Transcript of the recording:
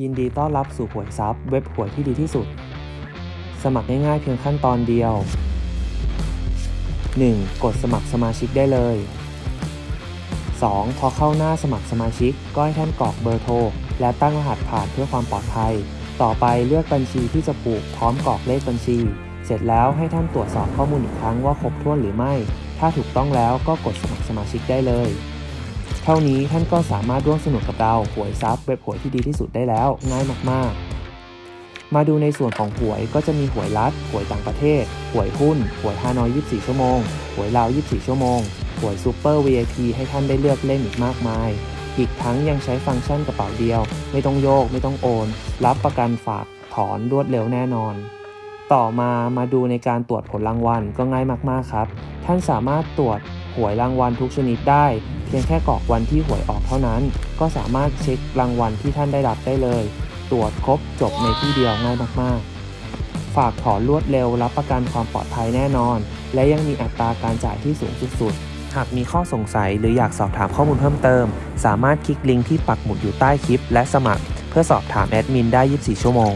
ยินดีต้อนรับสู่หวยซับเว็บหวยที่ดีที่สุด สมัครง่ายๆเพียงขั้นตอนเดียว 1. กดสมัครสมาชิกได้เลย 2. พอเข้าหน้าสมัครสมาชิก ก็ให้ท่านกรอกเบอร์โทร และตั้งรหัสผ่านเพื่อความปลอดภัย ต่อไปเลือกบัญชีที่จะปลูกพร้อมกรอกเลขบัญชี เสร็จแล้วให้ท่านตรวจสอบข้อมูลอีกครั้งว่าครบถ้วนหรือไม่ ถ้าถูกต้องแล้วก็กดสมัครสมาชิกได้เลย เท่านี้ท่านก็สามารถร่วมสนุกกับเราหวยซับเว็บหวยที่ดีที่สุดได้แล้วง่ายมากๆ มาดูในส่วนของหวยก็จะมีหวยรัฐหวยต่างประเทศหวยหุ้นหวยฮานอย 24 ชั่วโมงหวยลาว 24 ชั่วโมงหวยซูเปอร์ VIP ให้ท่านได้เลือกเล่นอีกมากมาย อีกทั้งยังใช้ฟังก์ชันกระเป๋าเดียว ไม่ต้องโยก ไม่ต้องโอน รับประกันฝากถอนรวดเร็วแน่นอน ต่อมามาดูในการตรวจผลรางวัลก็ง่ายมากๆครับ ท่านสามารถตรวจ หวยรางวัลทุกชนิดได้ เพียงแค่กรอกวันที่หวยออกเท่านั้น ก็สามารถเช็ครางวัลที่ท่านได้รับได้เลย ตรวจครบจบในที่เดียวง่ายมากๆ ฝากถอนรวดเร็วรับประกันความปลอดภัยแน่นอน และยังมีอัตราการจ่ายที่สูงสุดหากมีข้อสงสัยหรืออยากสอบถามข้อมูลเพิ่มเติม สามารถคลิกลิงก์ที่ปักหมุดอยู่ใต้คลิป และสมัคร เพื่อสอบถามแอดมินได้ 24 ชั่วโมง